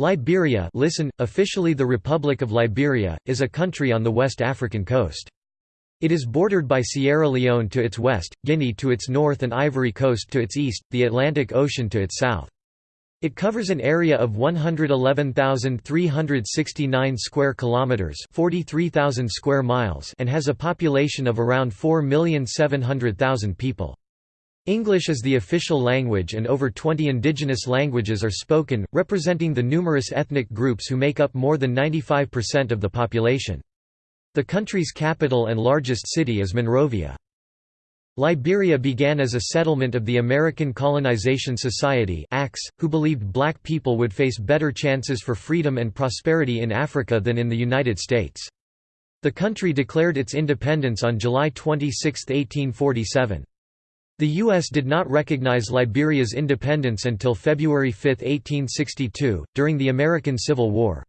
Liberia listen, officially the Republic of Liberia, is a country on the West African coast. It is bordered by Sierra Leone to its west, Guinea to its north and Ivory Coast to its east, the Atlantic Ocean to its south. It covers an area of 111,369 square kilometers, 43,000 square miles, and has a population of around 4,700,000 people. English is the official language and over 20 indigenous languages are spoken, representing the numerous ethnic groups who make up more than 95% of the population. The country's capital and largest city is Monrovia. Liberia began as a settlement of the American Colonization Society who believed black people would face better chances for freedom and prosperity in Africa than in the United States. The country declared its independence on July 26, 1847. The U.S. did not recognize Liberia's independence until February 5, 1862, during the American Civil War.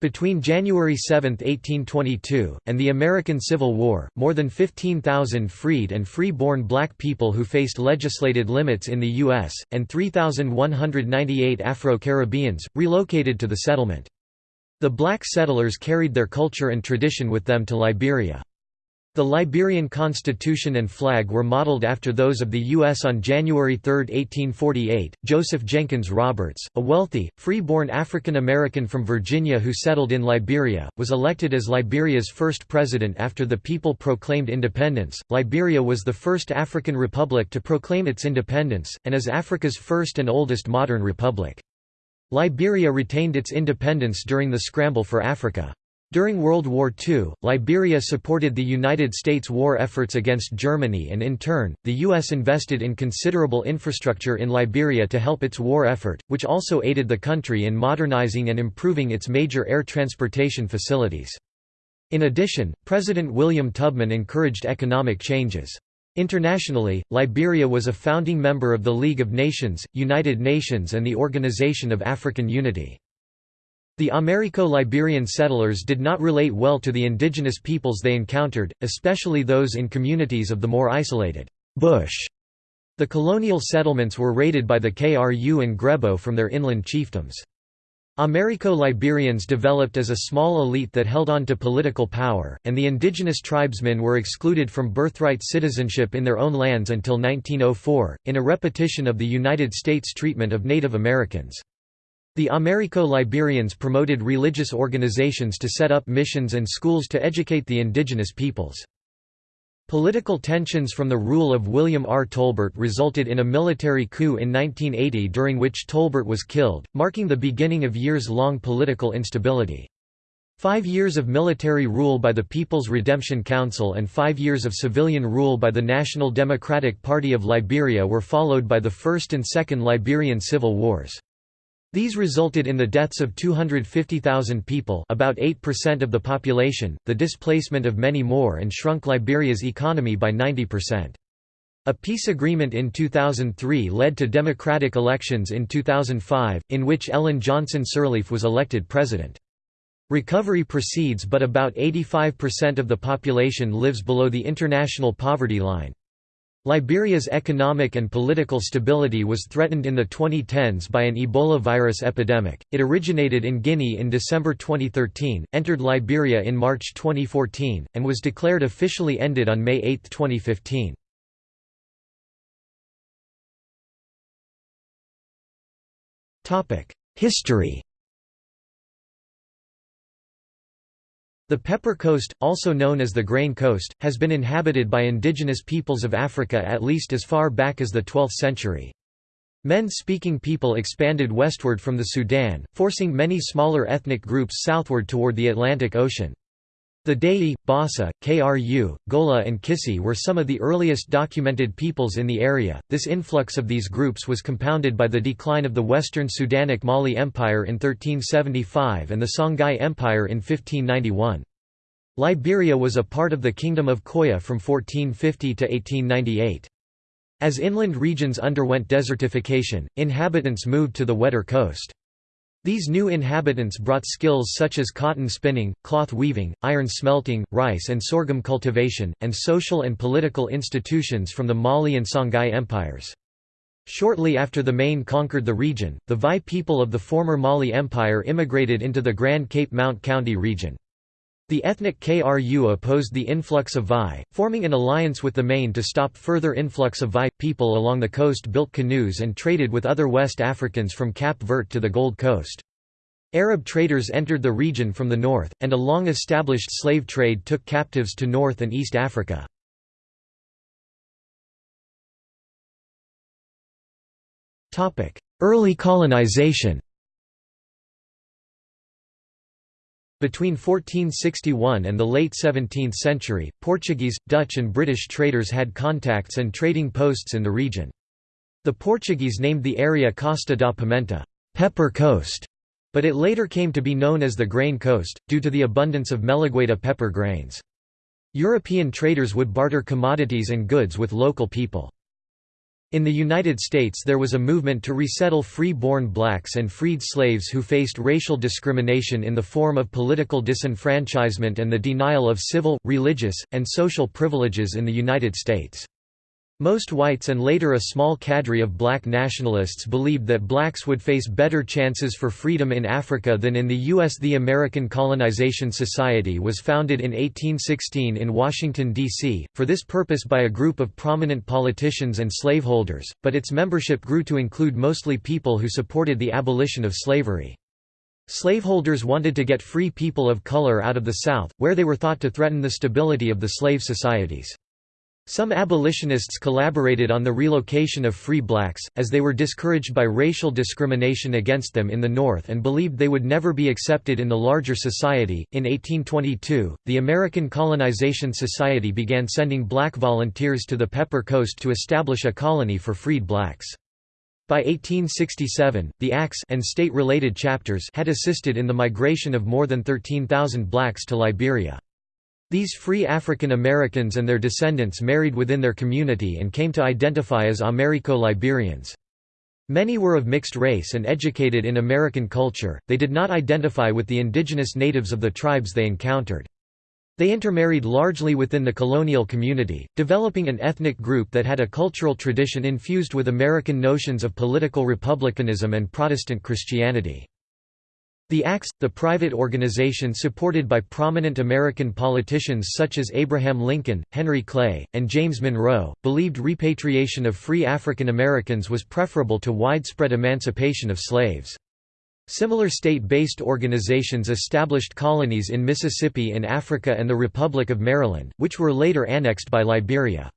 Between January 7, 1822, and the American Civil War, more than 15,000 freed and free-born black people who faced legislated limits in the U.S., and 3,198 Afro-Caribbeans, relocated to the settlement. The black settlers carried their culture and tradition with them to Liberia. The Liberian constitution and flag were modeled after those of the U.S. on January 3, 1848. Joseph Jenkins Roberts, a wealthy, free-born African American from Virginia who settled in Liberia, was elected as Liberia's first president after the people proclaimed independence. Liberia was the first African republic to proclaim its independence, and is Africa's first and oldest modern republic. Liberia retained its independence during the scramble for Africa. During World War II, Liberia supported the United States war efforts against Germany and in turn, the U.S. invested in considerable infrastructure in Liberia to help its war effort, which also aided the country in modernizing and improving its major air transportation facilities. In addition, President William Tubman encouraged economic changes. Internationally, Liberia was a founding member of the League of Nations, United Nations and the Organization of African Unity. The Americo-Liberian settlers did not relate well to the indigenous peoples they encountered, especially those in communities of the more isolated bush. The colonial settlements were raided by the Kru and Grebo from their inland chiefdoms. Americo-Liberians developed as a small elite that held on to political power, and the indigenous tribesmen were excluded from birthright citizenship in their own lands until 1904, in a repetition of the United States treatment of Native Americans. The Americo-Liberians promoted religious organizations to set up missions and schools to educate the indigenous peoples. Political tensions from the rule of William R. Tolbert resulted in a military coup in 1980 during which Tolbert was killed, marking the beginning of years-long political instability. Five years of military rule by the People's Redemption Council and five years of civilian rule by the National Democratic Party of Liberia were followed by the First and Second Liberian Civil Wars. These resulted in the deaths of 250,000 people about 8% of the population, the displacement of many more and shrunk Liberia's economy by 90%. A peace agreement in 2003 led to democratic elections in 2005, in which Ellen Johnson Sirleaf was elected president. Recovery proceeds but about 85% of the population lives below the international poverty line. Liberia's economic and political stability was threatened in the 2010s by an Ebola virus epidemic. It originated in Guinea in December 2013, entered Liberia in March 2014, and was declared officially ended on May 8, 2015. History The Pepper Coast, also known as the Grain Coast, has been inhabited by indigenous peoples of Africa at least as far back as the 12th century. Mande-speaking people expanded westward from the Sudan, forcing many smaller ethnic groups southward toward the Atlantic Ocean. The Dei, Bassa, Kru, Gola, and Kissi were some of the earliest documented peoples in the area. This influx of these groups was compounded by the decline of the Western Sudanic Mali Empire in 1375 and the Songhai Empire in 1591. Liberia was a part of the Kingdom of Koya from 1450 to 1898. As inland regions underwent desertification, inhabitants moved to the wetter coast. These new inhabitants brought skills such as cotton spinning, cloth weaving, iron smelting, rice and sorghum cultivation, and social and political institutions from the Mali and Songhai empires. Shortly after the Mane conquered the region, the Vai people of the former Mali Empire immigrated into the Grand Cape Mount County region. The ethnic Kru opposed the influx of Vai, forming an alliance with the Mane to stop further influx of Vai. People along the coast built canoes and traded with other West Africans from Cap Vert to the Gold Coast. Arab traders entered the region from the north, and a long-established slave trade took captives to North and East Africa. Early colonization Between 1461 and the late 17th century, Portuguese, Dutch and British traders had contacts and trading posts in the region. The Portuguese named the area Costa da Pimenta pepper coast", but it later came to be known as the Grain Coast, due to the abundance of Melegueta pepper grains. European traders would barter commodities and goods with local people. In the United States there was a movement to resettle free-born blacks and freed slaves who faced racial discrimination in the form of political disenfranchisement and the denial of civil, religious, and social privileges in the United States. Most whites and later a small cadre of black nationalists believed that blacks would face better chances for freedom in Africa than in the U.S. The American Colonization Society was founded in 1816 in Washington, D.C., for this purpose by a group of prominent politicians and slaveholders, but its membership grew to include mostly people who supported the abolition of slavery. Slaveholders wanted to get free people of color out of the South, where they were thought to threaten the stability of the slave societies. Some abolitionists collaborated on the relocation of free blacks, as they were discouraged by racial discrimination against them in the North and believed they would never be accepted in the larger society. In 1822, the American Colonization Society began sending black volunteers to the Pepper Coast to establish a colony for freed blacks. By 1867, the ACS and state-related chapters had assisted in the migration of more than 13,000 blacks to Liberia. These free African Americans and their descendants married within their community and came to identify as Americo-Liberians. Many were of mixed race and educated in American culture, they did not identify with the indigenous natives of the tribes they encountered. They intermarried largely within the colonial community, developing an ethnic group that had a cultural tradition infused with American notions of political republicanism and Protestant Christianity. The ACS, the private organization supported by prominent American politicians such as Abraham Lincoln, Henry Clay, and James Monroe, believed repatriation of free African Americans was preferable to widespread emancipation of slaves. Similar state-based organizations established colonies in Mississippi in Africa and the Republic of Maryland, which were later annexed by Liberia.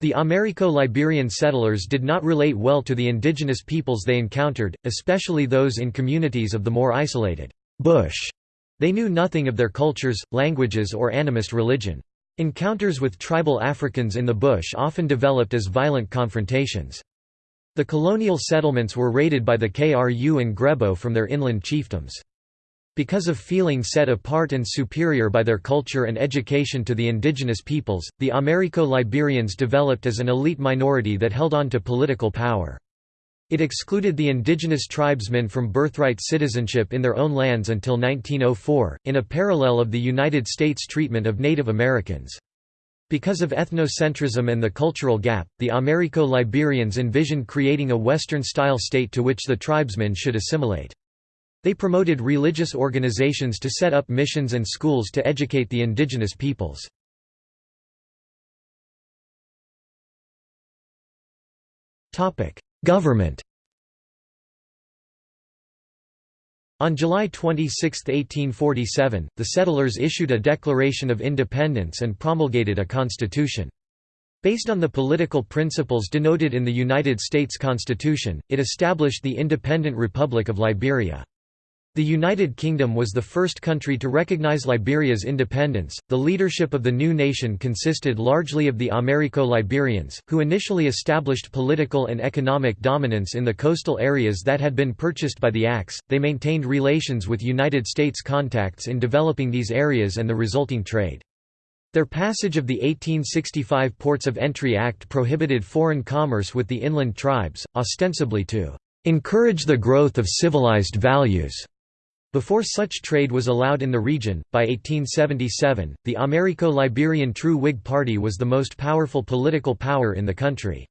The Americo-Liberian settlers did not relate well to the indigenous peoples they encountered, especially those in communities of the more isolated bush. They knew nothing of their cultures, languages or animist religion. Encounters with tribal Africans in the bush often developed as violent confrontations. The colonial settlements were raided by the Kru and Grebo from their inland chiefdoms. Because of feeling set apart and superior by their culture and education to the indigenous peoples, the Americo-Liberians developed as an elite minority that held on to political power. It excluded the indigenous tribesmen from birthright citizenship in their own lands until 1904, in a parallel of the United States treatment of Native Americans. Because of ethnocentrism and the cultural gap, the Americo-Liberians envisioned creating a Western-style state to which the tribesmen should assimilate. They promoted religious organizations to set up missions and schools to educate the indigenous peoples. Government On July 26, 1847, the settlers issued a Declaration of Independence and promulgated a constitution. Based on the political principles denoted in the United States Constitution, it established the Independent Republic of Liberia. The United Kingdom was the first country to recognize Liberia's independence. The leadership of the new nation consisted largely of the Americo-Liberians, who initially established political and economic dominance in the coastal areas that had been purchased by the ACS. They maintained relations with United States contacts in developing these areas and the resulting trade. Their passage of the 1865 Ports of Entry Act prohibited foreign commerce with the inland tribes, ostensibly to encourage the growth of civilized values. Before such trade was allowed in the region, by 1877, the Americo-Liberian True Whig Party was the most powerful political power in the country.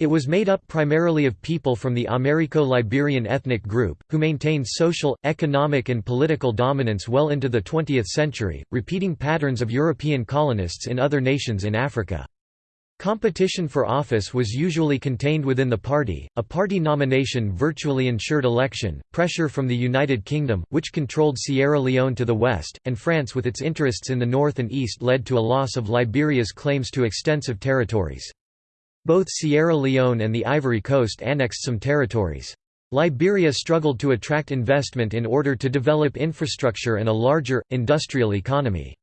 It was made up primarily of people from the Americo-Liberian ethnic group, who maintained social, economic and political dominance well into the 20th century, repeating patterns of European colonists in other nations in Africa. Competition for office was usually contained within the party, a party nomination virtually ensured election, pressure from the United Kingdom, which controlled Sierra Leone to the west, and France with its interests in the north and east led to a loss of Liberia's claims to extensive territories. Both Sierra Leone and the Ivory Coast annexed some territories. Liberia struggled to attract investment in order to develop infrastructure and a larger, industrial economy.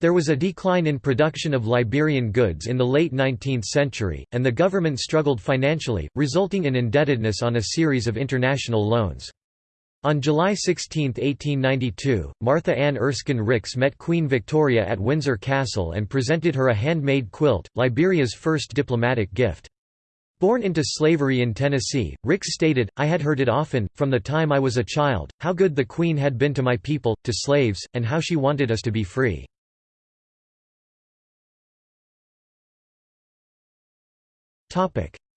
There was a decline in production of Liberian goods in the late 19th century, and the government struggled financially, resulting in indebtedness on a series of international loans. On July 16, 1892, Martha Ann Erskine Ricks met Queen Victoria at Windsor Castle and presented her a handmade quilt, Liberia's first diplomatic gift. Born into slavery in Tennessee, Ricks stated, I had heard it often, from the time I was a child, how good the Queen had been to my people, to slaves, and how she wanted us to be free.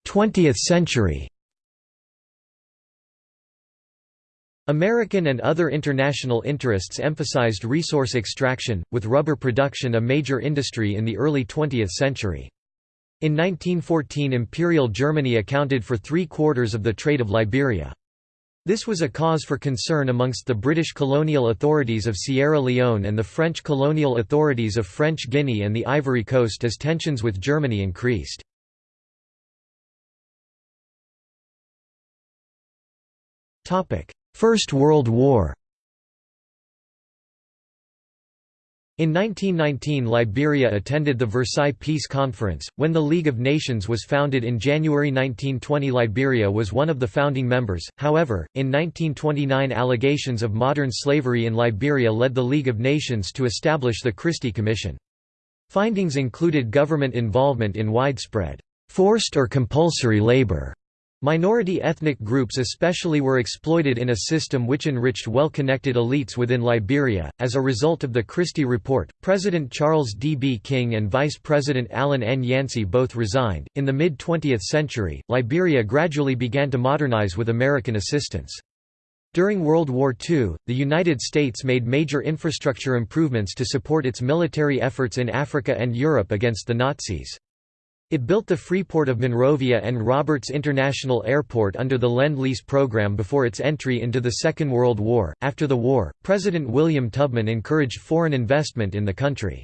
Twentieth century American and other international interests emphasized resource extraction, with rubber production a major industry in the early 20th century. In 1914 Imperial Germany accounted for three-quarters of the trade of Liberia. This was a cause for concern amongst the British colonial authorities of Sierra Leone and the French colonial authorities of French Guinea and the Ivory Coast as tensions with Germany increased. First World War In 1919 Liberia attended the Versailles Peace Conference, when the League of Nations was founded in January 1920 Liberia was one of the founding members, however, in 1929 allegations of modern slavery in Liberia led the League of Nations to establish the Christie Commission. Findings included government involvement in widespread, forced or compulsory labor, Minority ethnic groups especially were exploited in a system which enriched well-connected elites within Liberia. As a result of the Christie Report, President Charles D. B. King and Vice President Allen N. Yancey both resigned. In the mid 20th century, Liberia gradually began to modernize with American assistance. During World War II, the United States made major infrastructure improvements to support its military efforts in Africa and Europe against the Nazis. It built the Freeport of Monrovia and Roberts International Airport under the Lend-Lease program before its entry into the Second World War. After the war, President William Tubman encouraged foreign investment in the country.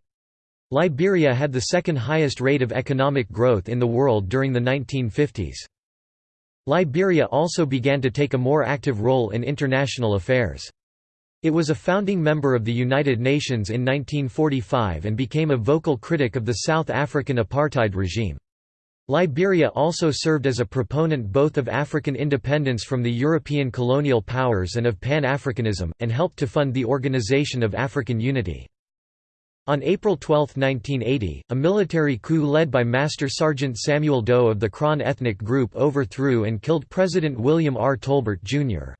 Liberia had the second highest rate of economic growth in the world during the 1950s. Liberia also began to take a more active role in international affairs. It was a founding member of the United Nations in 1945 and became a vocal critic of the South African apartheid regime. Liberia also served as a proponent both of African independence from the European colonial powers and of Pan-Africanism, and helped to fund the Organization of African Unity. On April 12, 1980, a military coup led by Master Sergeant Samuel Doe of the Krahn ethnic group overthrew and killed President William R. Tolbert, Jr.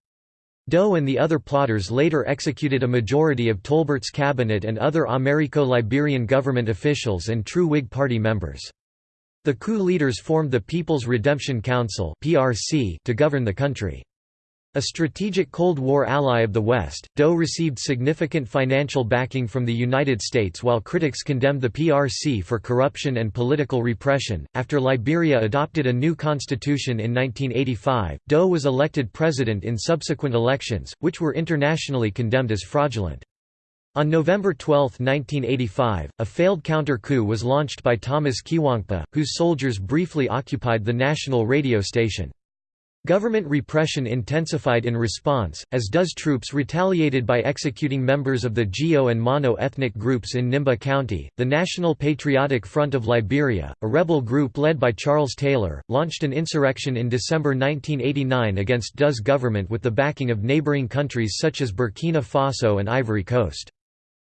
Doe and the other plotters later executed a majority of Tolbert's cabinet and other Americo-Liberian government officials and true Whig Party members. The coup leaders formed the People's Redemption Council to govern the country. A strategic Cold War ally of the West, Doe received significant financial backing from the United States while critics condemned the PRC for corruption and political repression. After Liberia adopted a new constitution in 1985, Doe was elected president in subsequent elections, which were internationally condemned as fraudulent. On November 12, 1985, a failed counter-coup was launched by Thomas Quiwonkpa, whose soldiers briefly occupied the national radio station. Government repression intensified in response, as Doe's troops retaliated by executing members of the Gio and Mano ethnic groups in Nimba County. The National Patriotic Front of Liberia, a rebel group led by Charles Taylor, launched an insurrection in December 1989 against Doe's government with the backing of neighboring countries such as Burkina Faso and Ivory Coast.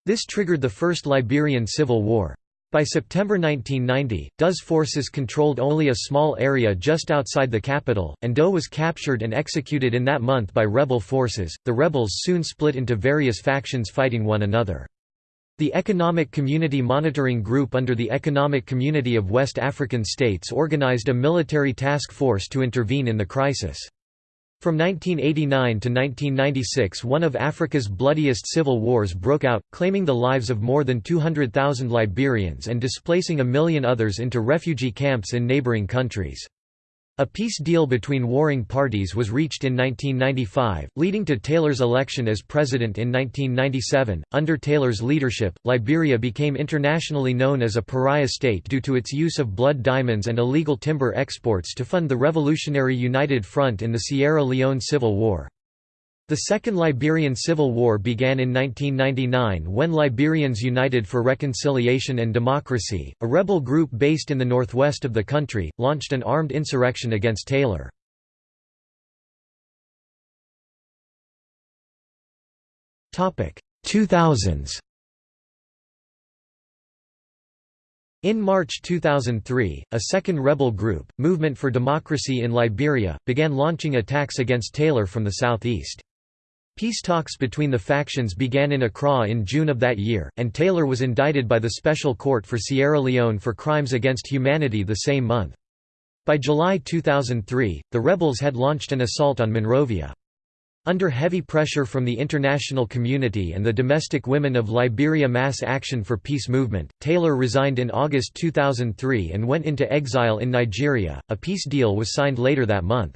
This triggered the First Liberian Civil War. By September 1990, Doe's forces controlled only a small area just outside the capital, and Doe was captured and executed in that month by rebel forces. The rebels soon split into various factions fighting one another. The Economic Community Monitoring Group under the Economic Community of West African States organized a military task force to intervene in the crisis. From 1989 to 1996 one of Africa's bloodiest civil wars broke out, claiming the lives of more than 200,000 Liberians and displacing a million others into refugee camps in neighboring countries. A peace deal between warring parties was reached in 1995, leading to Taylor's election as president in 1997. Under Taylor's leadership, Liberia became internationally known as a pariah state due to its use of blood diamonds and illegal timber exports to fund the Revolutionary United Front in the Sierra Leone Civil War. The Second Liberian Civil War began in 1999 when Liberians United for Reconciliation and Democracy, a rebel group based in the northwest of the country, launched an armed insurrection against Taylor. Topic 2000s. In March 2003, a second rebel group, Movement for Democracy in Liberia, began launching attacks against Taylor from the southeast. Peace talks between the factions began in Accra in June of that year, and Taylor was indicted by the Special Court for Sierra Leone for crimes against humanity the same month. By July 2003, the rebels had launched an assault on Monrovia. Under heavy pressure from the international community and the domestic women of Liberia Mass Action for Peace movement, Taylor resigned in August 2003 and went into exile in Nigeria. A peace deal was signed later that month.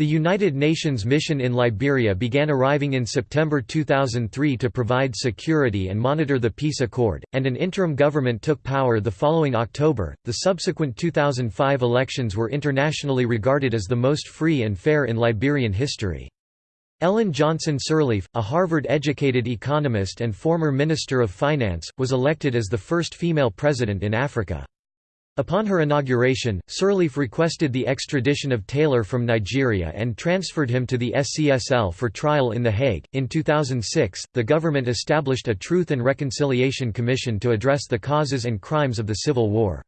The United Nations mission in Liberia began arriving in September 2003 to provide security and monitor the peace accord, and an interim government took power the following October. The subsequent 2005 elections were internationally regarded as the most free and fair in Liberian history. Ellen Johnson Sirleaf, a Harvard-educated economist and former Minister of Finance, was elected as the first female president in Africa. Upon her inauguration, Sirleaf requested the extradition of Taylor from Nigeria and transferred him to the SCSL for trial in The Hague. In 2006, the government established a Truth and Reconciliation Commission to address the causes and crimes of the Civil War.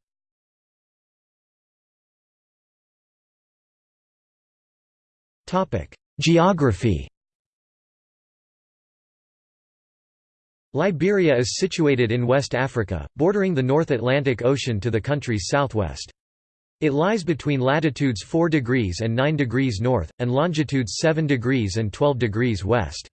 Geography Liberia is situated in West Africa, bordering the North Atlantic Ocean to the country's southwest. It lies between latitudes 4 degrees and 9 degrees north, and longitudes 7 degrees and 12 degrees west.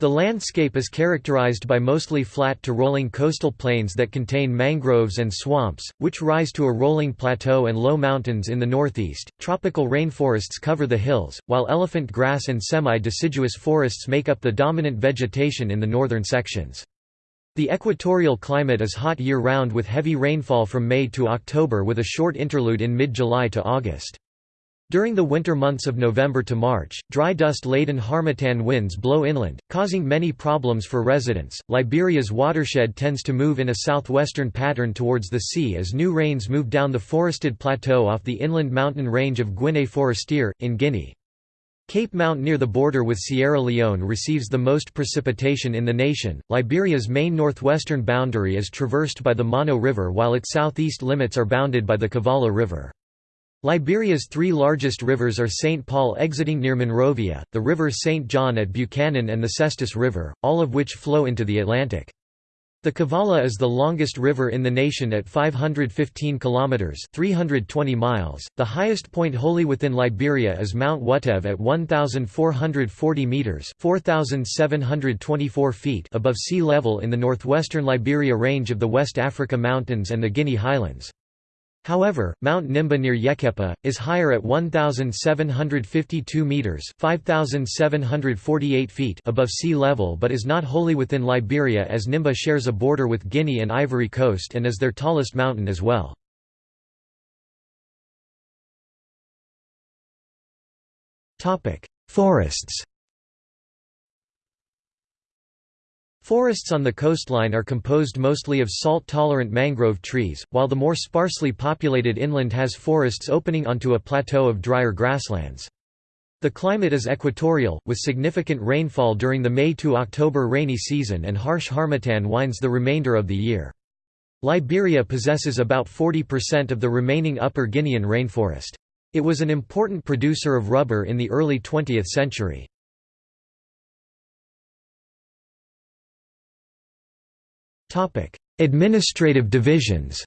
The landscape is characterized by mostly flat to rolling coastal plains that contain mangroves and swamps, which rise to a rolling plateau and low mountains in the northeast. Tropical rainforests cover the hills, while elephant grass and semi-deciduous forests make up the dominant vegetation in the northern sections. The equatorial climate is hot year-round with heavy rainfall from May to October with a short interlude in mid-July to August. During the winter months of November to March, dry dust-laden harmattan winds blow inland, causing many problems for residents. Liberia's watershed tends to move in a southwestern pattern towards the sea as new rains move down the forested plateau off the inland mountain range of Guinée Forestier, in Guinea. Cape Mount near the border with Sierra Leone receives the most precipitation in the nation. Liberia's main northwestern boundary is traversed by the Mano River while its southeast limits are bounded by the Cavalla River. Liberia's three largest rivers are St. Paul exiting near Monrovia, the River St. John at Buchanan and the Cestos River, all of which flow into the Atlantic. The Cavalla is the longest river in the nation at 515 kilometers (320 miles). The highest point wholly within Liberia is Mount Wuteve at 1440 meters (4724 feet) above sea level in the northwestern Liberia range of the West Africa Mountains and the Guinea Highlands. However, Mount Nimba near Yekepa, is higher at 1,752 metres 5,748 feet above sea level but is not wholly within Liberia as Nimba shares a border with Guinea and Ivory Coast and is their tallest mountain as well. Forests Forests on the coastline are composed mostly of salt-tolerant mangrove trees, while the more sparsely populated inland has forests opening onto a plateau of drier grasslands. The climate is equatorial, with significant rainfall during the May to October rainy season and harsh harmattan winds the remainder of the year. Liberia possesses about 40% of the remaining Upper Guinean rainforest. It was an important producer of rubber in the early 20th century. Administrative divisions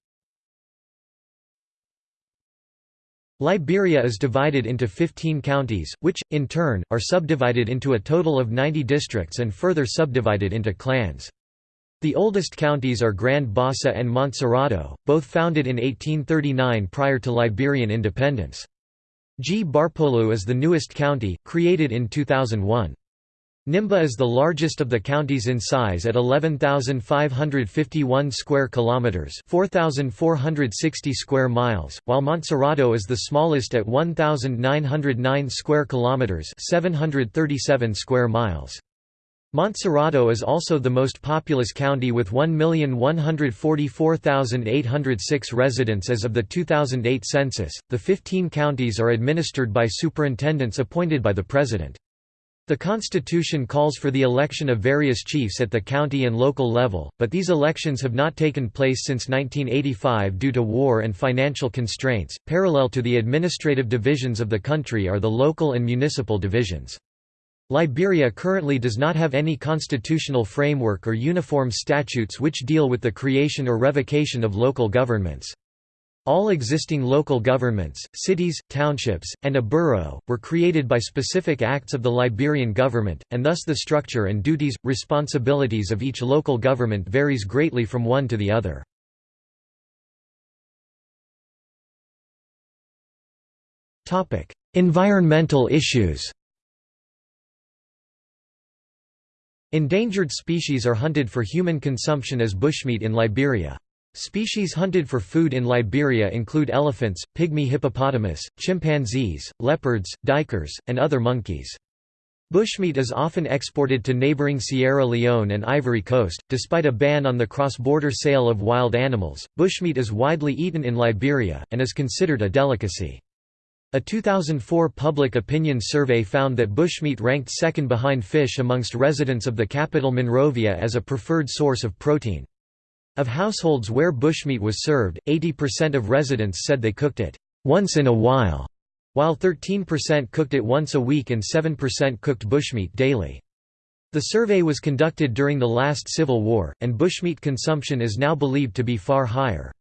Liberia is divided into 15 counties, which, in turn, are subdivided into a total of 90 districts and further subdivided into clans. The oldest counties are Grand Bassa and Montserrado, both founded in 1839 prior to Liberian independence. Gbarpolu is the newest county, created in 2001. Nimba is the largest of the counties in size at 11,551 square kilometers, 4,460 square miles, while Montserrado is the smallest at 1,909 square kilometers, 737 square miles. Montserrado is also the most populous county with 1,144,806 residents as of the 2008 census. The 15 counties are administered by superintendents appointed by the president. The Constitution calls for the election of various chiefs at the county and local level, but these elections have not taken place since 1985 due to war and financial constraints. Parallel to the administrative divisions of the country are the local and municipal divisions. Liberia currently does not have any constitutional framework or uniform statutes which deal with the creation or revocation of local governments. All existing local governments, cities, townships, and a borough, were created by specific acts of the Liberian government, and thus the structure and duties, responsibilities of each local government varies greatly from one to the other. environmental issues Endangered species are hunted for human consumption as bushmeat in Liberia. Species hunted for food in Liberia include elephants, pygmy hippopotamus, chimpanzees, leopards, duikers, and other monkeys. Bushmeat is often exported to neighboring Sierra Leone and Ivory Coast. Despite a ban on the cross border sale of wild animals, bushmeat is widely eaten in Liberia, and is considered a delicacy. A 2004 public opinion survey found that bushmeat ranked second behind fish amongst residents of the capital Monrovia as a preferred source of protein. Of households where bushmeat was served, 80% of residents said they cooked it once in a while, while 13% cooked it once a week and 7% cooked bushmeat daily. The survey was conducted during the last civil war, and bushmeat consumption is now believed to be far higher.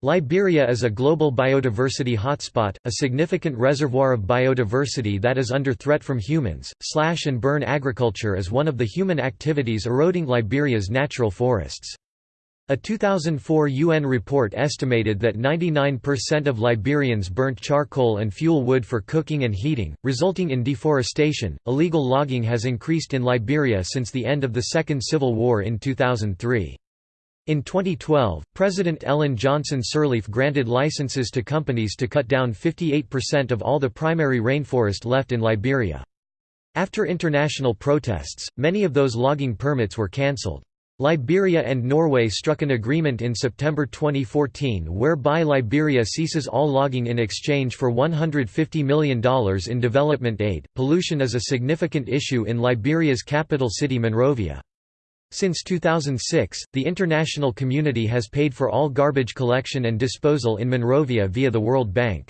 Liberia is a global biodiversity hotspot, a significant reservoir of biodiversity that is under threat from humans. Slash and burn agriculture is one of the human activities eroding Liberia's natural forests. A 2004 UN report estimated that 99% of Liberians burnt charcoal and fuel wood for cooking and heating, resulting in deforestation. Illegal logging has increased in Liberia since the end of the Second Civil War in 2003. In 2012, President Ellen Johnson Sirleaf granted licenses to companies to cut down 58% of all the primary rainforest left in Liberia. After international protests, many of those logging permits were cancelled. Liberia and Norway struck an agreement in September 2014 whereby Liberia ceases all logging in exchange for $150 million in development aid. Pollution is a significant issue in Liberia's capital city Monrovia. Since 2006, the international community has paid for all garbage collection and disposal in Monrovia via the World Bank.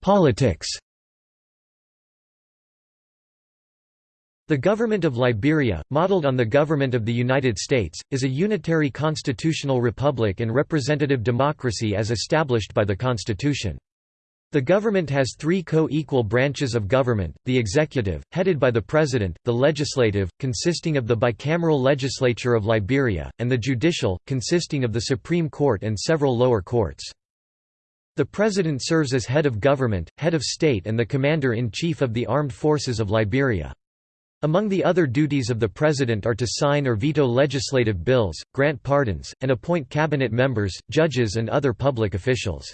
Politics The government of Liberia, modeled on the government of the United States, is a unitary constitutional republic and representative democracy as established by the Constitution. The government has three co-equal branches of government, the executive, headed by the president, the legislative, consisting of the bicameral legislature of Liberia, and the judicial, consisting of the Supreme Court and several lower courts. The president serves as head of government, head of state and the commander-in-chief of the armed forces of Liberia. Among the other duties of the President are to sign or veto legislative bills, grant pardons, and appoint cabinet members, judges and other public officials.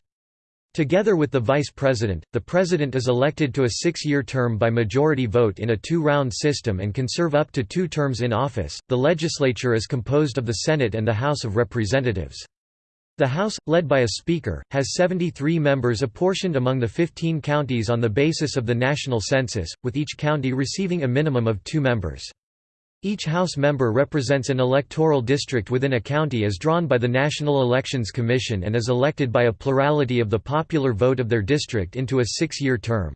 Together with the Vice President, the President is elected to a six-year term by majority vote in a two-round system and can serve up to two terms in office. The legislature is composed of the Senate and the House of Representatives. The House, led by a Speaker, has 73 members apportioned among the 15 counties on the basis of the national census, with each county receiving a minimum of two members. Each House member represents an electoral district within a county as drawn by the National Elections Commission and is elected by a plurality of the popular vote of their district into a six-year term.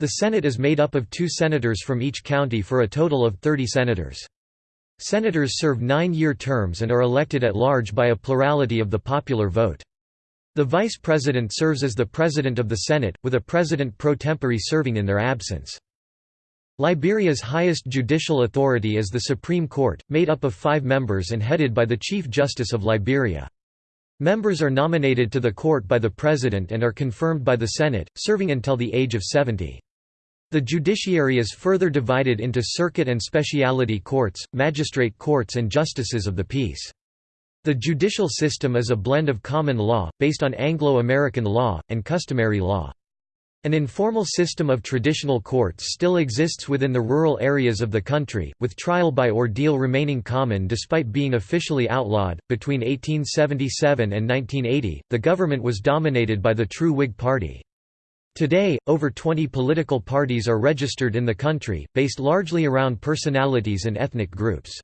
The Senate is made up of two senators from each county for a total of 30 senators. Senators serve nine-year terms and are elected at large by a plurality of the popular vote. The vice president serves as the president of the Senate, with a president pro tempore serving in their absence. Liberia's highest judicial authority is the Supreme Court, made up of five members and headed by the Chief Justice of Liberia. Members are nominated to the court by the President and are confirmed by the Senate, serving until the age of 70. The judiciary is further divided into circuit and specialty courts, magistrate courts and justices of the peace. The judicial system is a blend of common law, based on Anglo-American law, and customary law. An informal system of traditional courts still exists within the rural areas of the country, with trial by ordeal remaining common despite being officially outlawed. Between 1877 and 1980, the government was dominated by the true Whig Party. Today, over 20 political parties are registered in the country, based largely around personalities and ethnic groups.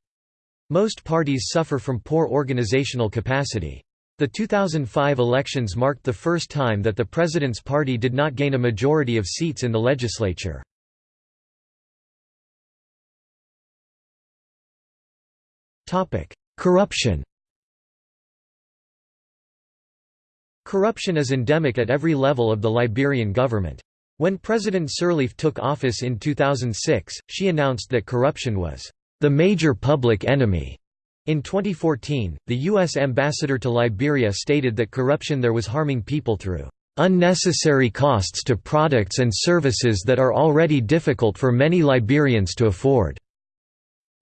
Most parties suffer from poor organizational capacity. The 2005 elections marked the first time that the president's party did not gain a majority of seats in the legislature. Corruption Corruption is endemic at every level of the Liberian government. When President Sirleaf took office in 2006, she announced that corruption was the major public enemy in 2014, the U.S. ambassador to Liberia stated that corruption there was harming people through unnecessary costs to products and services that are already difficult for many Liberians to afford.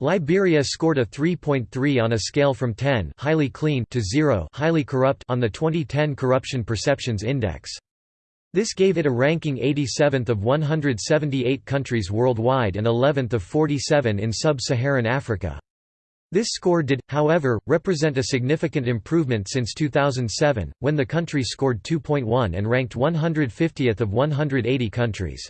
Liberia scored a 3.3 on a scale from 10 highly clean to 0 highly corrupt on the 2010 Corruption Perceptions Index. This gave it a ranking 87th of 178 countries worldwide and 11th of 47 in sub-Saharan Africa. This score did, however, represent a significant improvement since 2007, when the country scored 2.1 and ranked 150th of 180 countries.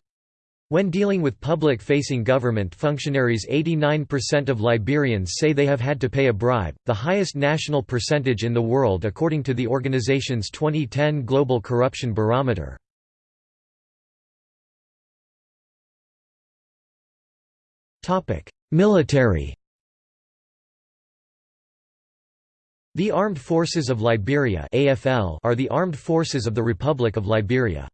When dealing with public-facing government functionaries 89% of Liberians say they have had to pay a bribe, the highest national percentage in the world according to the organization's 2010 Global Corruption Barometer. Military The Armed Forces of Liberia are the armed forces of the Republic of Liberia.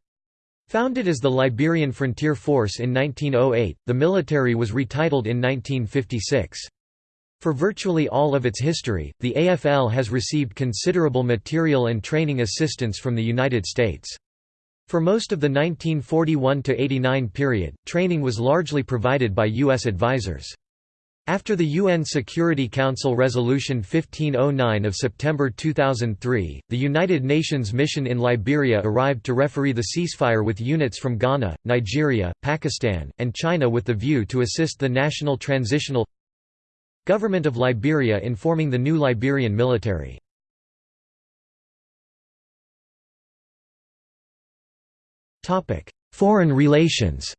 Founded as the Liberian Frontier Force in 1908, the military was retitled in 1956. For virtually all of its history, the AFL has received considerable material and training assistance from the United States. For most of the 1941–89 period, training was largely provided by U.S. advisors. After the UN Security Council Resolution 1509 of September 2003, the United Nations mission in Liberia arrived to referee the ceasefire with units from Ghana, Nigeria, Pakistan, and China with the view to assist the National Transitional Government of Liberia in forming the new Liberian military. Foreign relations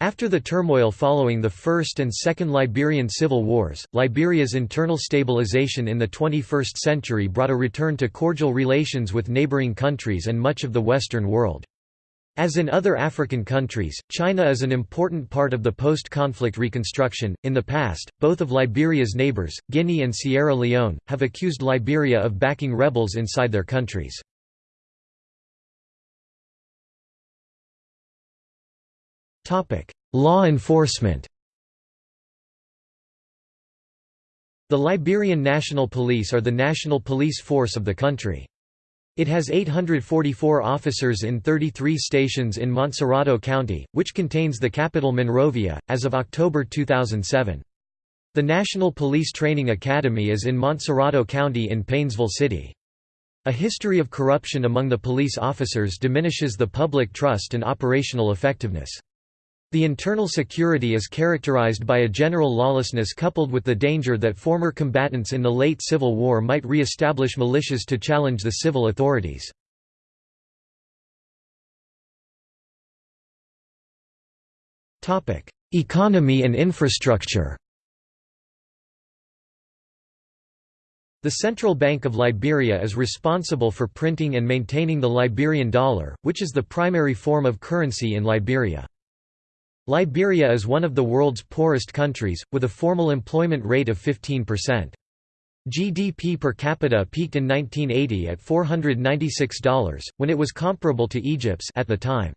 After the turmoil following the First and Second Liberian Civil Wars, Liberia's internal stabilization in the 21st century brought a return to cordial relations with neighboring countries and much of the Western world. As in other African countries, China is an important part of the post-conflict reconstruction. In the past, both of Liberia's neighbors, Guinea and Sierra Leone, have accused Liberia of backing rebels inside their countries. Law enforcement The Liberian National Police are the national police force of the country. It has 844 officers in 33 stations in Montserrado County, which contains the capital Monrovia, as of October 2007. The National Police Training Academy is in Montserrado County in Paynesville City. A history of corruption among the police officers diminishes the public trust and operational effectiveness. The internal security is characterized by a general lawlessness coupled with the danger that former combatants in the late Civil War might re-establish militias to challenge the civil authorities. Economy and infrastructure The Central Bank of Liberia is responsible for printing and maintaining the Liberian dollar, which is the primary form of currency in Liberia. Liberia is one of the world's poorest countries, with a formal employment rate of 15%. GDP per capita peaked in 1980 at $496, when it was comparable to Egypt's at the time.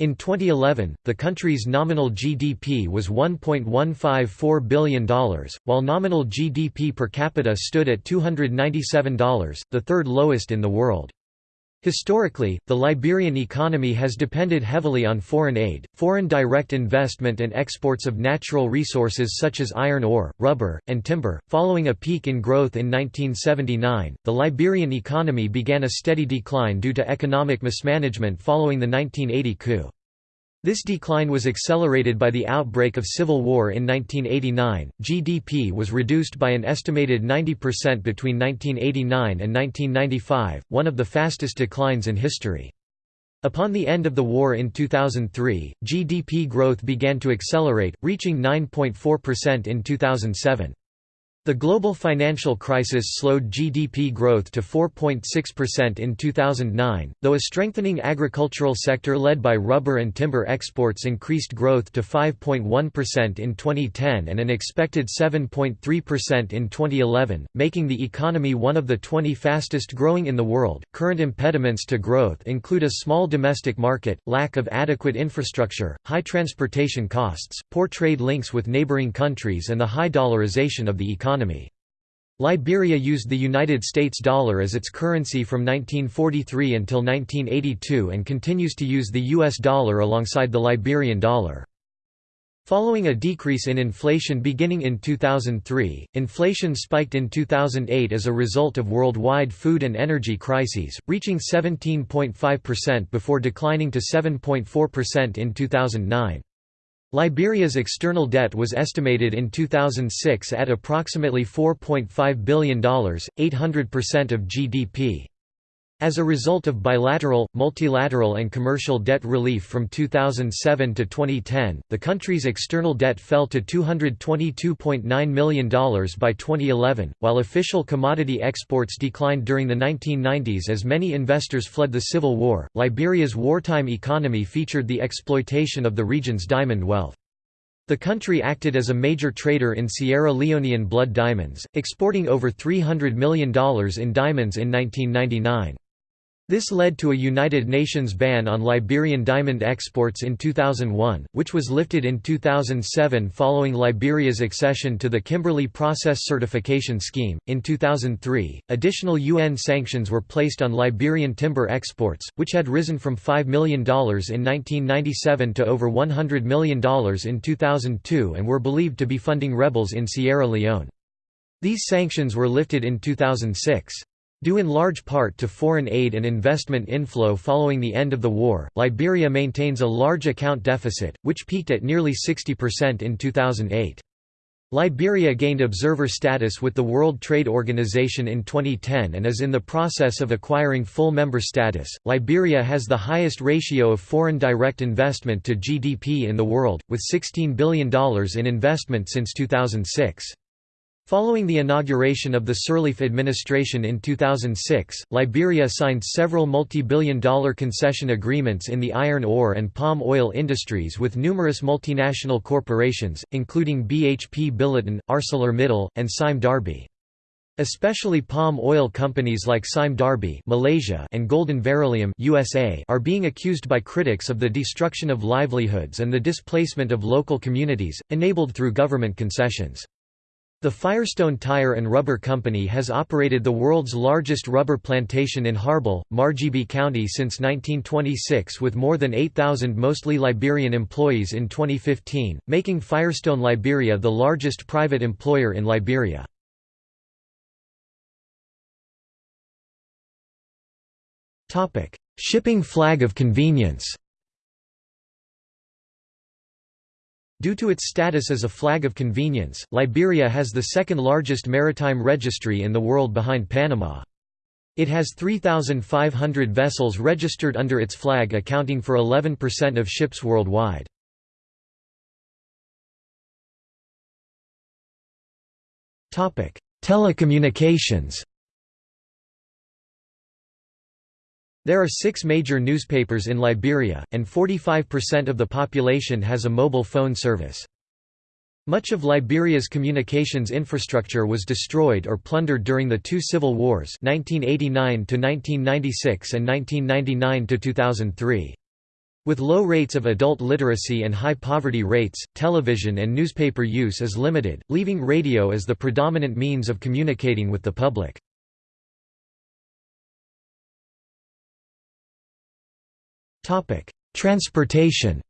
In 2011, the country's nominal GDP was $1.154 billion, while nominal GDP per capita stood at $297, the third lowest in the world. Historically, the Liberian economy has depended heavily on foreign aid, foreign direct investment, and exports of natural resources such as iron ore, rubber, and timber. Following a peak in growth in 1979, the Liberian economy began a steady decline due to economic mismanagement following the 1980 coup. This decline was accelerated by the outbreak of civil war in 1989. GDP was reduced by an estimated 90% between 1989 and 1995, one of the fastest declines in history. Upon the end of the war in 2003, GDP growth began to accelerate, reaching 9.4% in 2007. The global financial crisis slowed GDP growth to 4.6% in 2009, though a strengthening agricultural sector led by rubber and timber exports increased growth to 5.1% in 2010 and an expected 7.3% in 2011, making the economy one of the 20 fastest growing in the world. Current impediments to growth include a small domestic market, lack of adequate infrastructure, high transportation costs, poor trade links with neighboring countries, and the high dollarization of the economy economy. Liberia used the United States dollar as its currency from 1943 until 1982 and continues to use the US dollar alongside the Liberian dollar. Following a decrease in inflation beginning in 2003, inflation spiked in 2008 as a result of worldwide food and energy crises, reaching 17.5% before declining to 7.4% in 2009. Liberia's external debt was estimated in 2006 at approximately $4.5 billion, 800% of GDP. As a result of bilateral, multilateral and commercial debt relief from 2007 to 2010, the country's external debt fell to $222.9 million by 2011, while official commodity exports declined during the 1990s as many investors fled the civil war. Liberia's wartime economy featured the exploitation of the region's diamond wealth. The country acted as a major trader in Sierra Leonean blood diamonds, exporting over $300 million in diamonds in 1999. This led to a United Nations ban on Liberian diamond exports in 2001, which was lifted in 2007 following Liberia's accession to the Kimberley Process Certification Scheme. In 2003, additional UN sanctions were placed on Liberian timber exports, which had risen from $5 million in 1997 to over $100 million in 2002 and were believed to be funding rebels in Sierra Leone. These sanctions were lifted in 2006. Due in large part to foreign aid and investment inflow following the end of the war, Liberia maintains a large account deficit, which peaked at nearly 60% in 2008. Liberia gained observer status with the World Trade Organization in 2010 and is in the process of acquiring full member status. Liberia has the highest ratio of foreign direct investment to GDP in the world, with $16 billion in investment since 2006. Following the inauguration of the Sirleaf administration in 2006, Liberia signed several multi-billion dollar concession agreements in the iron ore and palm oil industries with numerous multinational corporations, including BHP Billiton, ArcelorMittal, and Sime Darby. Especially palm oil companies like Sime Darby Malaysia and Golden Veroleum USA are being accused by critics of the destruction of livelihoods and the displacement of local communities, enabled through government concessions. The Firestone Tire and Rubber Company has operated the world's largest rubber plantation in Harbel, Margibi County since 1926 with more than 8,000 mostly Liberian employees in 2015, making Firestone Liberia the largest private employer in Liberia. Shipping flag of convenience Due to its status as a flag of convenience, Liberia has the second largest maritime registry in the world behind Panama. It has 3,500 vessels registered under its flag accounting for 11% of ships worldwide. Telecommunications There are six major newspapers in Liberia, and 45% of the population has a mobile phone service. Much of Liberia's communications infrastructure was destroyed or plundered during the two civil wars 1989–1996 and 1999–2003. With low rates of adult literacy and high poverty rates, television and newspaper use is limited, leaving radio as the predominant means of communicating with the public. Transportation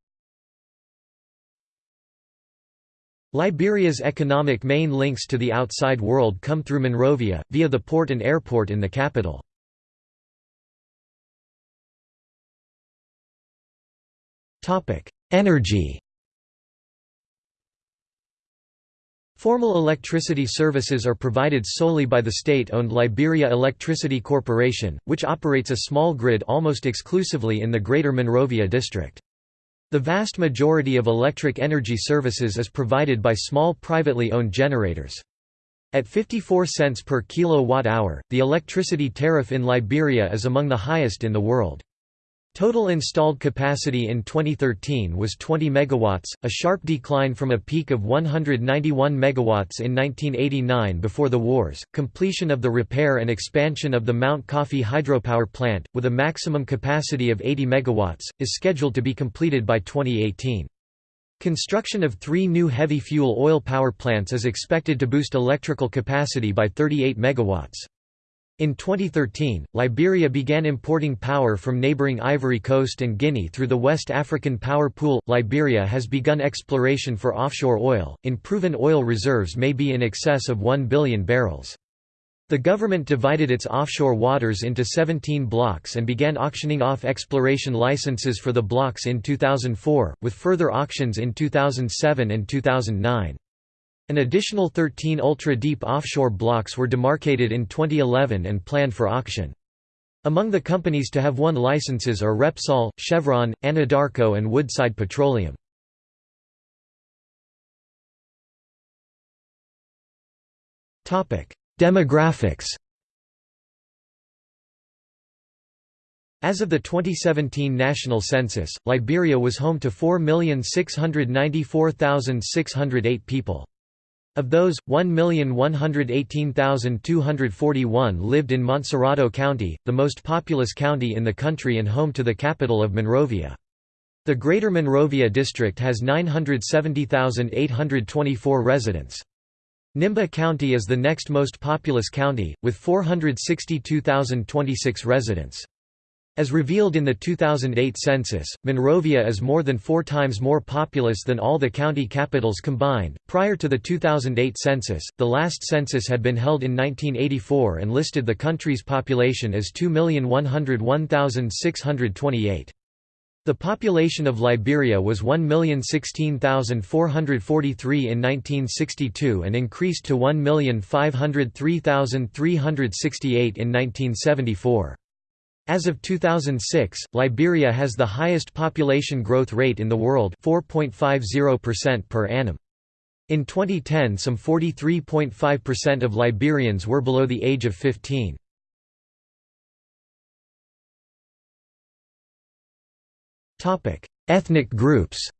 Liberia's economic main links to the outside world come through Monrovia, via the port and airport in the capital. Energy Formal electricity services are provided solely by the state-owned Liberia Electricity Corporation, which operates a small grid almost exclusively in the Greater Monrovia district. The vast majority of electric energy services is provided by small privately owned generators. At 54 cents per kilowatt-hour, the electricity tariff in Liberia is among the highest in the world. Total installed capacity in 2013 was 20 megawatts, a sharp decline from a peak of 191 megawatts in 1989 before the wars. Completion of the repair and expansion of the Mount Coffee hydropower plant, with a maximum capacity of 80 megawatts, is scheduled to be completed by 2018. Construction of three new heavy fuel oil power plants is expected to boost electrical capacity by 38 megawatts. In 2013, Liberia began importing power from neighboring Ivory Coast and Guinea through the West African Power Pool. Liberia has begun exploration for offshore oil, in proven oil reserves may be in excess of 1 billion barrels. The government divided its offshore waters into 17 blocks and began auctioning off exploration licenses for the blocks in 2004, with further auctions in 2007 and 2009. An additional 13 ultra-deep offshore blocks were demarcated in 2011 and planned for auction. Among the companies to have won licenses are Repsol, Chevron, Anadarko and Woodside Petroleum. Demographics As of the 2017 national census, Liberia was home to 4,694,608 people. Of those, 1,118,241 lived in Montserrado County, the most populous county in the country and home to the capital of Monrovia. The Greater Monrovia District has 970,824 residents. Nimba County is the next most populous county, with 462,026 residents. As revealed in the 2008 census, Monrovia is more than four times more populous than all the county capitals combined. Prior to the 2008 census, the last census had been held in 1984 and listed the country's population as 2,101,628. The population of Liberia was 1,016,443 in 1962 and increased to 1,503,368 in 1974. As of 2006, Liberia has the highest population growth rate in the world 4.50% per annum. In 2010 some 43.5% of Liberians were below the age of 15. Ethnic groups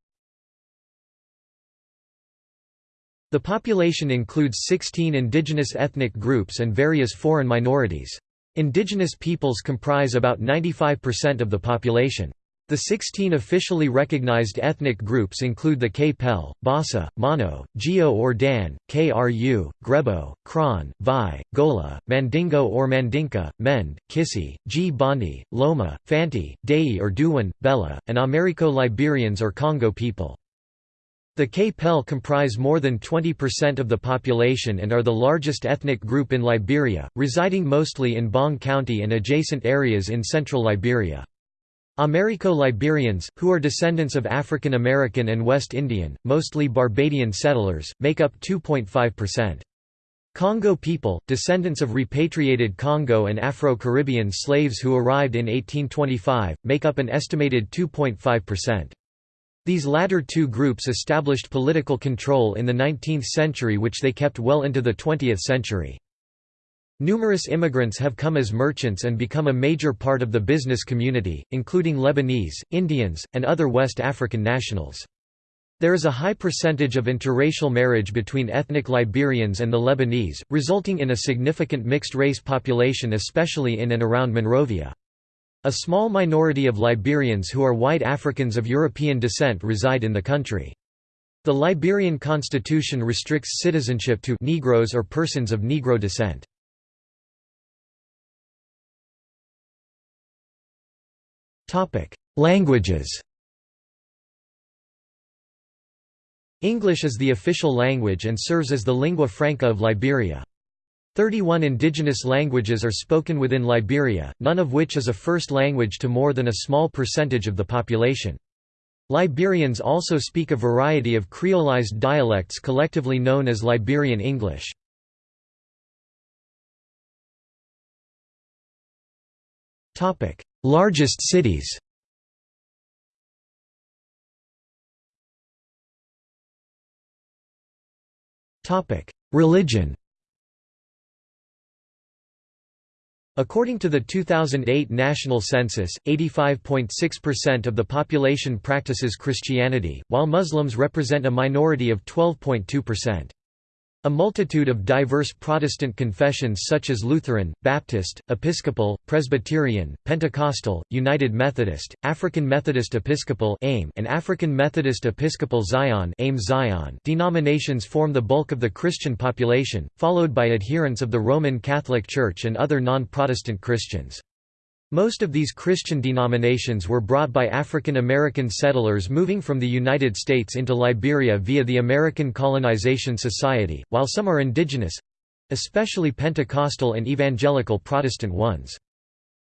The population includes 16 indigenous ethnic groups and various foreign minorities. Indigenous peoples comprise about 95% of the population. The 16 officially recognized ethnic groups include the Kpelle, Bassa, Mano, Gio or Dan, Kru, Grebo, Krahn, Vai, Gola, Mandingo or Mandinka, Mende, Kissi, Gbandi, Loma, Fanti, Dei or Dewoin, Belleh, and Americo Liberians or Congo people. The Kpelle comprise more than 20% of the population and are the largest ethnic group in Liberia, residing mostly in Bong County and adjacent areas in central Liberia. Americo Liberians, who are descendants of African American and West Indian, mostly Barbadian settlers, make up 2.5%. Congo people, descendants of repatriated Congo and Afro-Caribbean slaves who arrived in 1825, make up an estimated 2.5%. These latter two groups established political control in the 19th century which they kept well into the 20th century. Numerous immigrants have come as merchants and become a major part of the business community, including Lebanese, Indians, and other West African nationals. There is a high percentage of interracial marriage between ethnic Liberians and the Lebanese, resulting in a significant mixed-race population especially in and around Monrovia. A small minority of Liberians who are white Africans of European descent reside in the country. The Liberian constitution restricts citizenship to Negroes or persons of Negro descent. Languages English is the official language and serves as the lingua franca of Liberia. Thirty-one indigenous languages are spoken within Liberia, none of which is a first language to more than a small percentage of the population. Liberians also speak a variety of creolized dialects collectively known as Liberian English. Largest cities Religion According to the 2008 national census, 85.6% of the population practices Christianity, while Muslims represent a minority of 12.2%. A multitude of diverse Protestant confessions such as Lutheran, Baptist, Episcopal, Presbyterian, Pentecostal, United Methodist, African Methodist Episcopal and African Methodist Episcopal Zion, denominations form the bulk of the Christian population, followed by adherents of the Roman Catholic Church and other non-Protestant Christians. Most of these Christian denominations were brought by African American settlers moving from the United States into Liberia via the American Colonization Society, while some are indigenous—especially Pentecostal and Evangelical Protestant ones.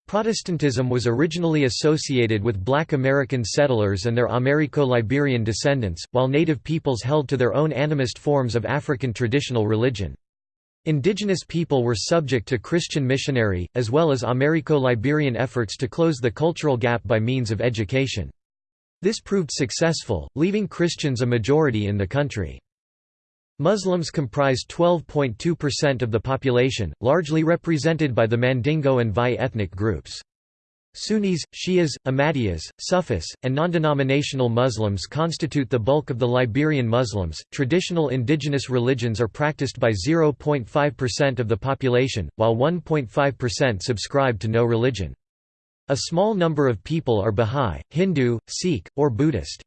Protestantism was originally associated with black American settlers and their Americo-Liberian descendants, while native peoples held to their own animist forms of African traditional religion. Indigenous people were subject to Christian missionary, as well as Americo-Liberian efforts to close the cultural gap by means of education. This proved successful, leaving Christians a majority in the country. Muslims comprise 12.2% of the population, largely represented by the Mandingo and Vai ethnic groups. Sunnis, Shias, Ahmadiyas, Sufis, and non-denominational Muslims constitute the bulk of the Liberian Muslims. Traditional indigenous religions are practiced by 0.5% of the population, while 1.5% subscribe to no religion. A small number of people are Bahá'í, Hindu, Sikh, or Buddhist.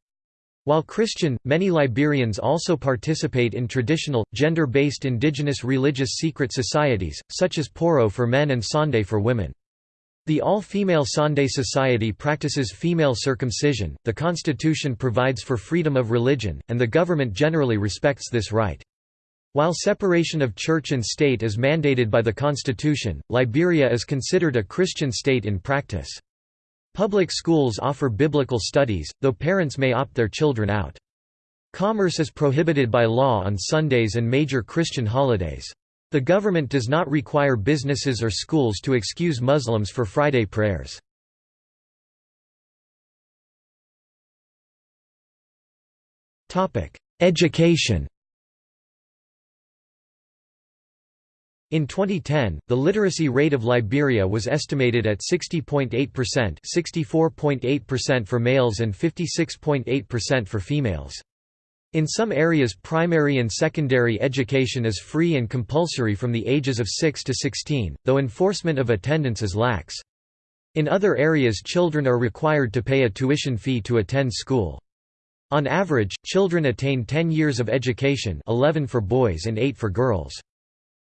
While Christian, many Liberians also participate in traditional, gender-based indigenous religious secret societies, such as Poro for men and Sonde for women. The all-female Sonde Society practices female circumcision, the constitution provides for freedom of religion, and the government generally respects this right. While separation of church and state is mandated by the constitution, Liberia is considered a Christian state in practice. Public schools offer biblical studies, though parents may opt their children out. Commerce is prohibited by law on Sundays and major Christian holidays. The government does not require businesses or schools to excuse Muslims for Friday prayers. Education In 2010, the literacy rate of Liberia was estimated at 60.8% 64.8% for males and 56.8% for females. In some areas primary and secondary education is free and compulsory from the ages of 6 to 16, though enforcement of attendance is lax. In other areas children are required to pay a tuition fee to attend school. On average, children attain 10 years of education 11 for boys and 8 for girls.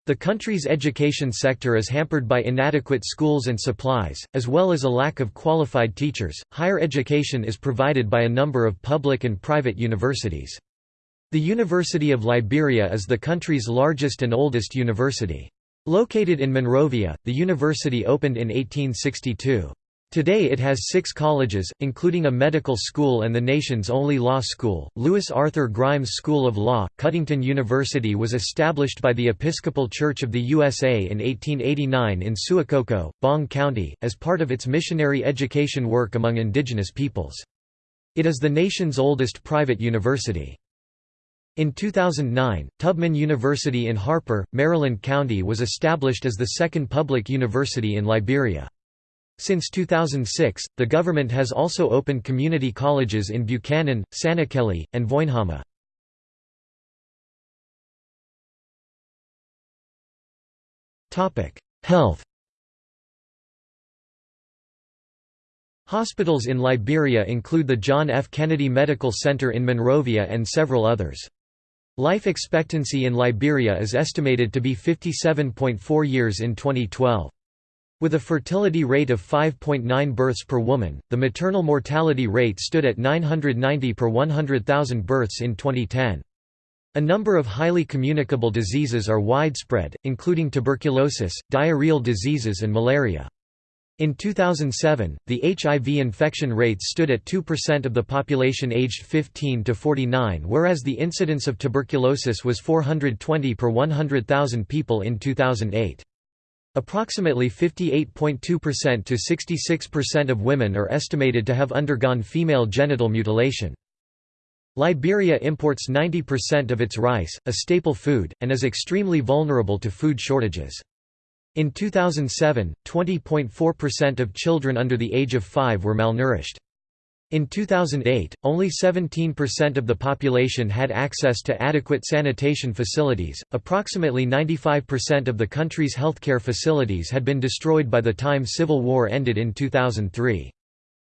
The country's education sector is hampered by inadequate schools and supplies, as well as a lack of qualified teachers. Higher education is provided by a number of public and private universities. The University of Liberia is the country's largest and oldest university. Located in Monrovia, the university opened in 1862. Today it has six colleges, including a medical school and the nation's only law school, Lewis Arthur Grimes School of Law. Cuttington University was established by the Episcopal Church of the USA in 1889 in Suakoko, Bong County, as part of its missionary education work among indigenous peoples. It is the nation's oldest private university. In 2009, Tubman University in Harper, Maryland County was established as the second public university in Liberia. Since 2006, the government has also opened community colleges in Buchanan, Sanniquellie, and Voinjama. Health Hospitals in Liberia include the John F. Kennedy Medical Center in Monrovia and several others. Life expectancy in Liberia is estimated to be 57.4 years in 2012. With a fertility rate of 5.9 births per woman, the maternal mortality rate stood at 990 per 100,000 births in 2010. A number of highly communicable diseases are widespread, including tuberculosis, diarrheal diseases and malaria. In 2007, the HIV infection rates stood at 2% of the population aged 15 to 49 whereas the incidence of tuberculosis was 420 per 100,000 people in 2008. Approximately 58.2% to 66% of women are estimated to have undergone female genital mutilation. Liberia imports 90% of its rice, a staple food, and is extremely vulnerable to food shortages. In 2007, 20.4% of children under the age of 5 were malnourished. In 2008, only 17% of the population had access to adequate sanitation facilities. Approximately 95% of the country's healthcare facilities had been destroyed by the time civil war ended in 2003.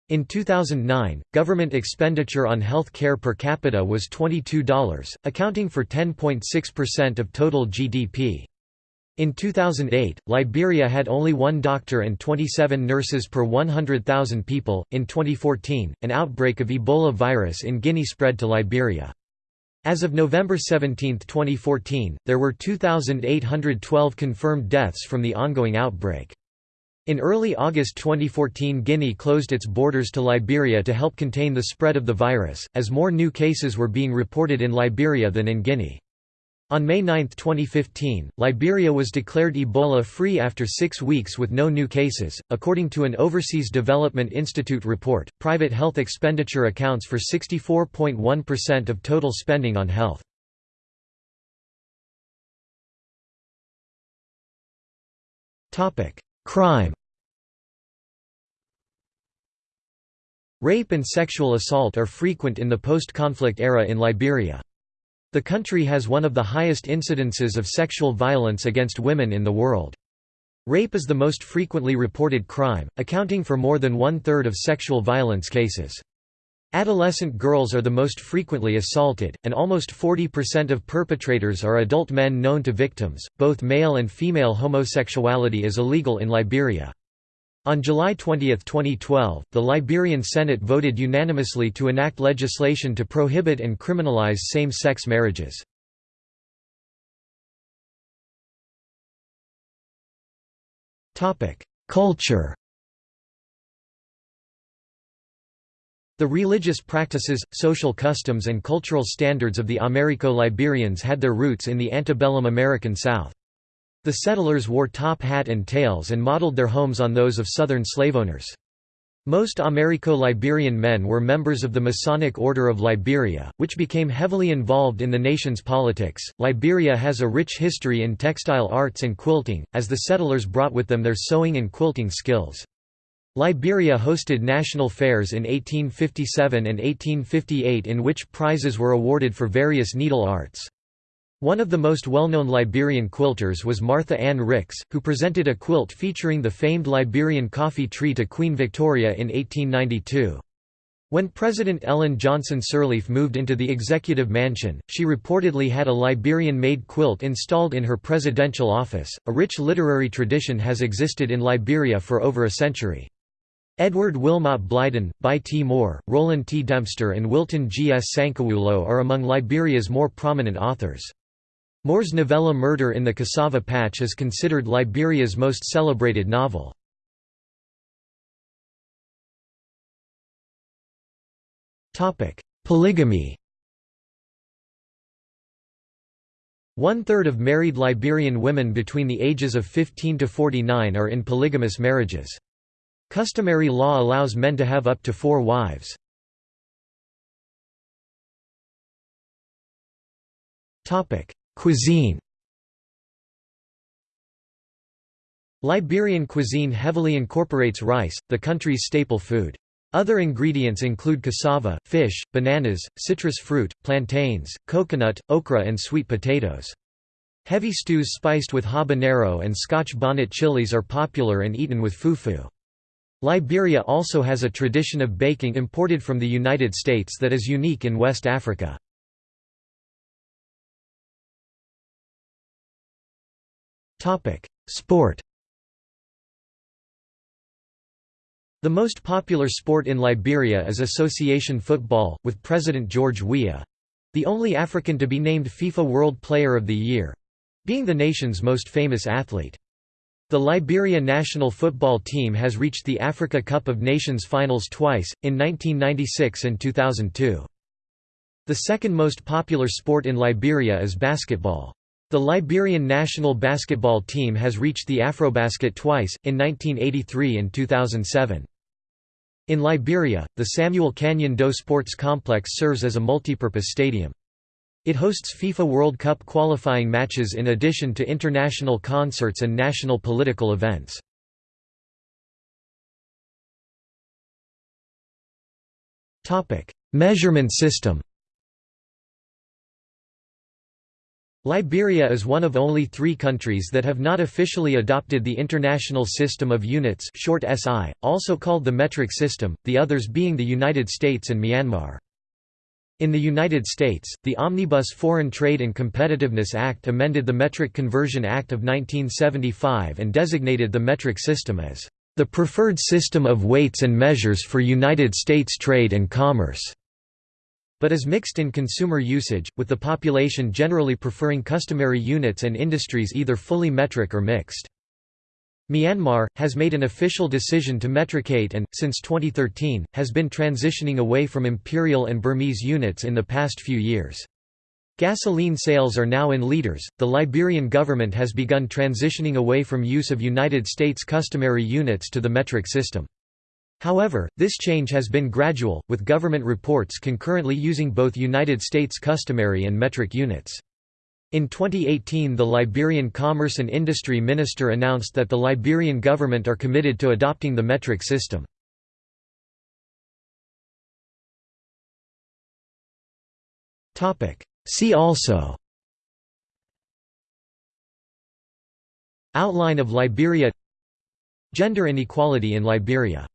In 2009, government expenditure on health care per capita was $22, accounting for 10.6% of total GDP. In 2008, Liberia had only one doctor and 27 nurses per 100,000 people. In 2014, an outbreak of Ebola virus in Guinea spread to Liberia. As of November 17, 2014, there were 2,812 confirmed deaths from the ongoing outbreak. In early August 2014 Guinea closed its borders to Liberia to help contain the spread of the virus, as more new cases were being reported in Liberia than in Guinea. On May 9, 2015, Liberia was declared Ebola free after six weeks with no new cases. According to an Overseas Development Institute report, private health expenditure accounts for 64.1% of total spending on health. Crime Rape and sexual assault are frequent in the post-conflict era in Liberia. The country has one of the highest incidences of sexual violence against women in the world. Rape is the most frequently reported crime, accounting for more than one-third of sexual violence cases. Adolescent girls are the most frequently assaulted, and almost 40% of perpetrators are adult men known to victims. Both male and female homosexuality is illegal in Liberia. On July 20, 2012, the Liberian Senate voted unanimously to enact legislation to prohibit and criminalize same-sex marriages. Culture The religious practices, social customs and cultural standards of the Americo-Liberians had their roots in the antebellum American South. The settlers wore top hat and tails and modeled their homes on those of southern slaveowners. Most Americo-Liberian men were members of the Masonic Order of Liberia, which became heavily involved in the nation's politics. Liberia has a rich history in textile arts and quilting, as the settlers brought with them their sewing and quilting skills. Liberia hosted national fairs in 1857 and 1858 in which prizes were awarded for various needle arts. One of the most well-known Liberian quilters was Martha Ann Ricks, who presented a quilt featuring the famed Liberian coffee tree to Queen Victoria in 1892. When President Ellen Johnson Sirleaf moved into the executive mansion, she reportedly had a Liberian-made quilt installed in her presidential office. A rich literary tradition has existed in Liberia for over a century. Edward Wilmot Blyden, Bai T. Moore, Roland T. Dempster and Wilton G. S. Sankawulo are among Liberia's more prominent authors. Moore's novella Murder in the Cassava Patch is considered Liberia's most celebrated novel. Polygamy One-third of married Liberian women between the ages of 15 to 49 are in polygamous marriages. Customary law allows men to have up to four wives. Topic: Cuisine Liberian cuisine heavily incorporates rice, the country's staple food. Other ingredients include cassava, fish, bananas, citrus fruit, plantains, coconut, okra and sweet potatoes. Heavy stews spiced with habanero and scotch bonnet chilies are popular and eaten with fufu. Liberia also has a tradition of baking imported from the United States that is unique in West Africa. Sport The most popular sport in Liberia is association football, with President George Weah—the only African to be named FIFA World Player of the Year—being the nation's most famous athlete. The Liberia national football team has reached the Africa Cup of Nations finals twice, in 1996 and 2002. The second most popular sport in Liberia is basketball. The Liberian national basketball team has reached the Afrobasket twice, in 1983 and 2007. In Liberia, the Samuel Kanyon Doe Sports Complex serves as a multipurpose stadium. It hosts FIFA World Cup qualifying matches in addition to international concerts and national political events. Measurement system Liberia is one of only three countries that have not officially adopted the International System of Units short SI, also called the metric system, the others being the United States and Myanmar. In the United States, the Omnibus Foreign Trade and Competitiveness Act amended the Metric Conversion Act of 1975 and designated the metric system as the preferred system of weights and measures for United States trade and commerce but is mixed in consumer usage, with the population generally preferring customary units and industries either fully metric or mixed. Myanmar, has made an official decision to metricate and, since 2013, has been transitioning away from imperial and Burmese units in the past few years. Gasoline sales are now in liters. The Liberian government has begun transitioning away from use of United States customary units to the metric system. However, this change has been gradual, with government reports concurrently using both United States customary and metric units. In 2018 the Liberian Commerce and Industry Minister announced that the Liberian government are committed to adopting the metric system. See also Outline of Liberia Gender inequality in Liberia